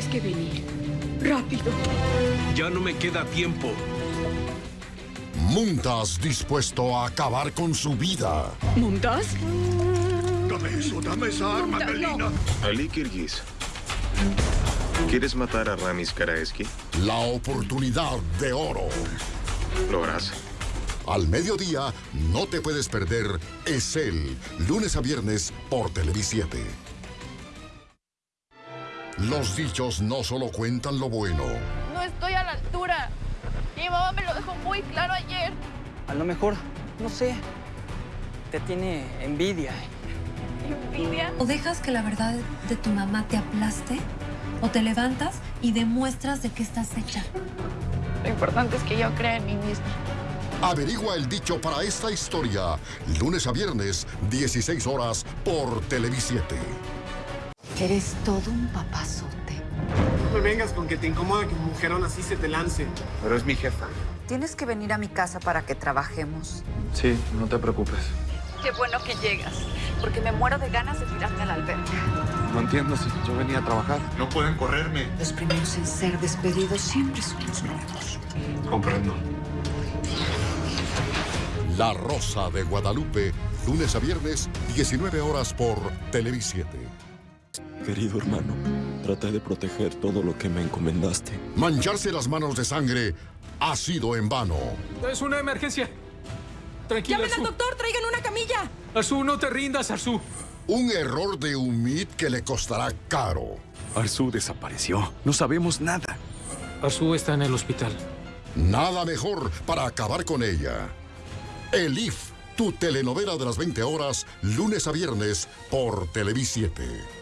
Tienes que venir. Rápido. Ya no me queda tiempo. Muntas dispuesto a acabar con su vida. ¿Muntas? Dame eso, dame esa arma, Melina. Ali Kirguis. ¿Quieres matar a Ramis Karaeski? La oportunidad de oro. Lo harás. Al mediodía, no te puedes perder Es él, lunes a viernes por Televisiete. Los dichos no solo cuentan lo bueno. No estoy a la altura. Mi mamá me lo dejó muy claro ayer. A lo mejor, no sé, te tiene envidia. ¿Envidia? O dejas que la verdad de tu mamá te aplaste, o te levantas y demuestras de qué estás hecha. Lo importante es que yo crea en mí misma. Averigua el dicho para esta historia, lunes a viernes, 16 horas por Televisiete. Eres todo un papazote. No me vengas con que te incomoda que un mujerón así se te lance. Pero es mi jefa. Tienes que venir a mi casa para que trabajemos. Sí, no te preocupes. Qué bueno que llegas, porque me muero de ganas de tirarme a la alberca. No entiendo si yo venía a trabajar. No pueden correrme. Los primeros en ser despedidos siempre son los nuevos. Comprendo. La Rosa de Guadalupe, lunes a viernes, 19 horas por Televisiete. Querido hermano, trata de proteger todo lo que me encomendaste. Mancharse las manos de sangre ha sido en vano. Es una emergencia. Tranquila, ¡Llamen al doctor! ¡Traigan una camilla! Arzu, no te rindas, Arzu. Un error de Umid que le costará caro. Arzu desapareció. No sabemos nada. Arzu está en el hospital. Nada mejor para acabar con ella. Elif, tu telenovela de las 20 horas, lunes a viernes por Televisiete.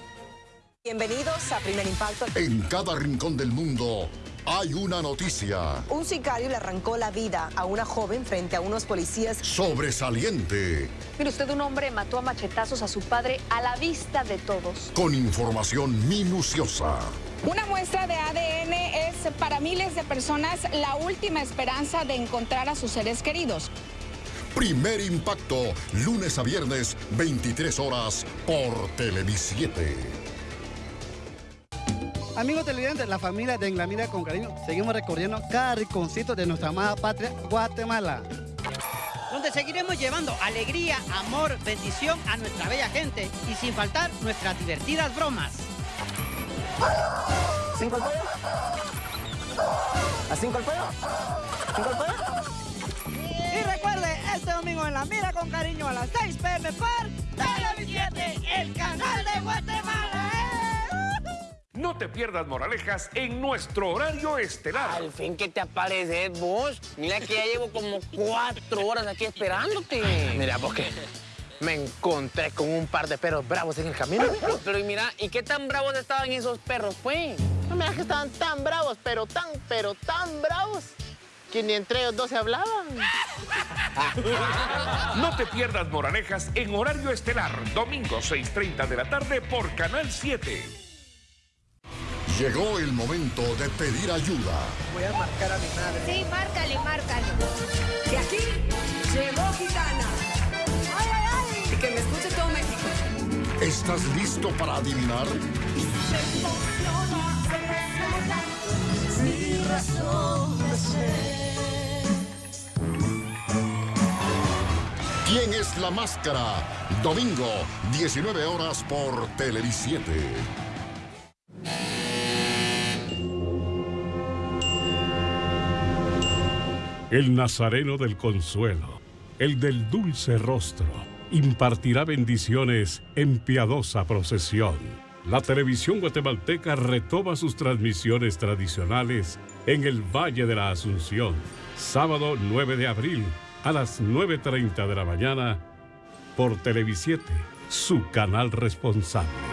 Bienvenidos a Primer Impacto. En cada rincón del mundo hay una noticia Un sicario le arrancó la vida a una joven frente a unos policías. sobresaliente, Mire usted, un hombre mató a machetazos a su padre a la vista de todos. con información minuciosa. Una muestra de ADN es para miles de personas la última esperanza de encontrar a sus seres queridos. Primer impacto, lunes a viernes, 23 horas por Televisiete. Amigos televidentes, la familia de En la Mira con Cariño, seguimos recorriendo cada rinconcito de nuestra amada patria, Guatemala. donde seguiremos llevando alegría, amor, bendición a nuestra bella gente y sin faltar nuestras divertidas bromas. ¿Cinco al pollo? ¿A cinco al pollo? ¿Cinco al pollo? Y recuerde, este domingo en La Mira con Cariño a las 6 pm por Televisión, el canal de Guatemala. No te pierdas moralejas en nuestro horario estelar. Al fin que te apareces vos. Mira que ya llevo como cuatro horas aquí esperándote. Mira, porque me encontré con un par de perros bravos en el camino. Pero y mira, ¿y qué tan bravos estaban esos perros, pues? No me digas que estaban tan bravos, pero tan, pero tan bravos, que ni entre ellos dos se hablaban. No te pierdas moralejas en horario estelar, domingo 6.30 de la tarde por Canal 7. Llegó el momento de pedir ayuda. Voy a marcar a mi madre. Sí, márcale, márcale. De aquí llegó Gitana. ¡Ay, ay, ay! Y que me escuche todo México. ¿Estás listo para adivinar? Mi razón de ser. ¿Quién es la máscara? Domingo, 19 horas por Televisiete. El Nazareno del Consuelo, el del dulce rostro, impartirá bendiciones en piadosa procesión. La televisión guatemalteca retoma sus transmisiones tradicionales en el Valle de la Asunción, sábado 9 de abril a las 9.30 de la mañana por Televisiete, su canal responsable.